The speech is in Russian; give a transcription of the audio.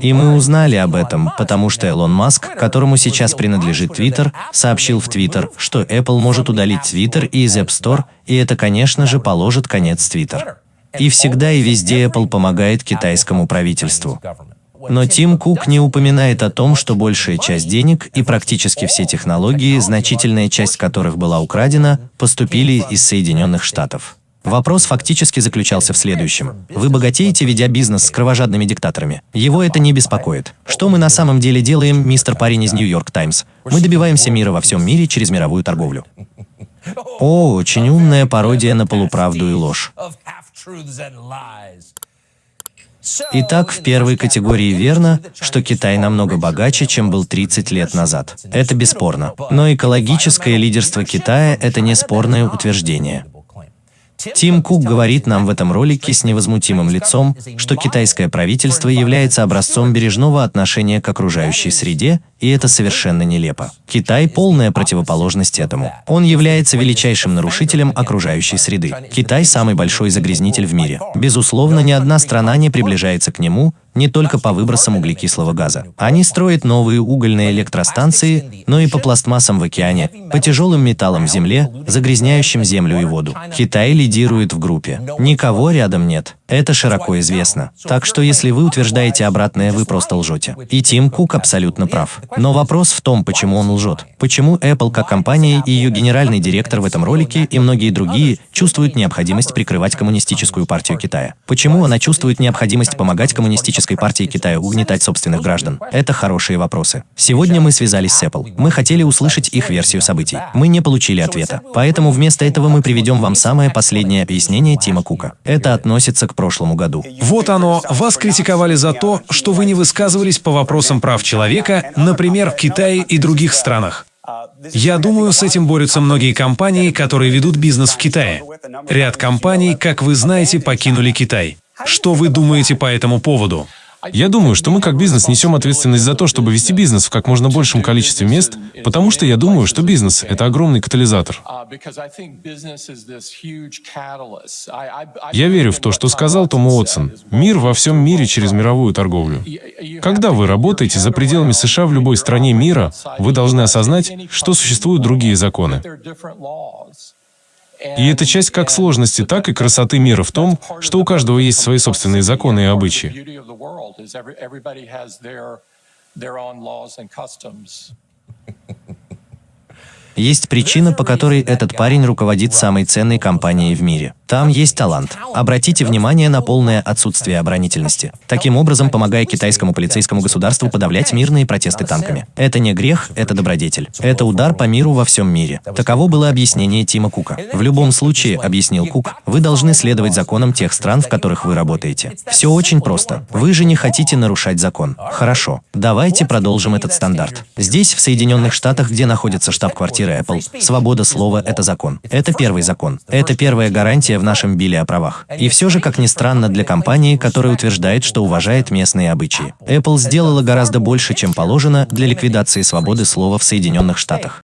И мы узнали об этом, потому что Элон Маск, которому сейчас принадлежит Twitter, сообщил в Twitter, что Apple может удалить Twitter из App Store, и это, конечно же, положит конец Twitter. И всегда и везде Apple помогает китайскому правительству. Но Тим Кук не упоминает о том, что большая часть денег и практически все технологии, значительная часть которых была украдена, поступили из Соединенных Штатов. Вопрос фактически заключался в следующем. Вы богатеете, ведя бизнес с кровожадными диктаторами. Его это не беспокоит. Что мы на самом деле делаем, мистер парень из Нью-Йорк Таймс? Мы добиваемся мира во всем мире через мировую торговлю. О, очень умная пародия на полуправду и ложь. Итак, в первой категории верно, что Китай намного богаче, чем был 30 лет назад. Это бесспорно. Но экологическое лидерство Китая – это неспорное утверждение. Тим Кук говорит нам в этом ролике с невозмутимым лицом, что китайское правительство является образцом бережного отношения к окружающей среде, и это совершенно нелепо. Китай – полная противоположность этому. Он является величайшим нарушителем окружающей среды. Китай – самый большой загрязнитель в мире. Безусловно, ни одна страна не приближается к нему, не только по выбросам углекислого газа. Они строят новые угольные электростанции, но и по пластмассам в океане, по тяжелым металлам в земле, загрязняющим землю и воду. Китай лидирует в группе. Никого рядом нет. Это широко известно. Так что если вы утверждаете обратное, вы просто лжете. И Тим Кук абсолютно прав. Но вопрос в том, почему он лжет. Почему Apple как компания и ее генеральный директор в этом ролике и многие другие чувствуют необходимость прикрывать коммунистическую партию Китая? Почему она чувствует необходимость помогать коммунистической партии Китая угнетать собственных граждан? Это хорошие вопросы. Сегодня мы связались с Apple. Мы хотели услышать их версию событий. Мы не получили ответа. Поэтому вместо этого мы приведем вам самое последнее объяснение Тима Кука. Это относится к прошлому году. Вот оно. Вас критиковали за то, что вы не высказывались по вопросам прав человека, например, в Китае и других странах. Я думаю, с этим борются многие компании, которые ведут бизнес в Китае. Ряд компаний, как вы знаете, покинули Китай. Что вы думаете по этому поводу? Я думаю, что мы как бизнес несем ответственность за то, чтобы вести бизнес в как можно большем количестве мест, потому что я думаю, что бизнес — это огромный катализатор. Я верю в то, что сказал Том Уотсон. Мир во всем мире через мировую торговлю. Когда вы работаете за пределами США в любой стране мира, вы должны осознать, что существуют другие законы. И это часть как сложности, так и красоты мира в том, что у каждого есть свои собственные законы и обычаи. Есть причина, по которой этот парень руководит самой ценной компанией в мире. Там есть талант. Обратите внимание на полное отсутствие оборонительности. Таким образом, помогая китайскому полицейскому государству подавлять мирные протесты танками. Это не грех, это добродетель. Это удар по миру во всем мире. Таково было объяснение Тима Кука. В любом случае, объяснил Кук, вы должны следовать законам тех стран, в которых вы работаете. Все очень просто. Вы же не хотите нарушать закон. Хорошо. Давайте продолжим этот стандарт. Здесь, в Соединенных Штатах, где находится штаб-квартира Apple, свобода слова – это закон. Это первый закон. Это первая гарантия в нашем биле о правах. И все же, как ни странно, для компании, которая утверждает, что уважает местные обычаи. Apple сделала гораздо больше, чем положено для ликвидации свободы слова в Соединенных Штатах.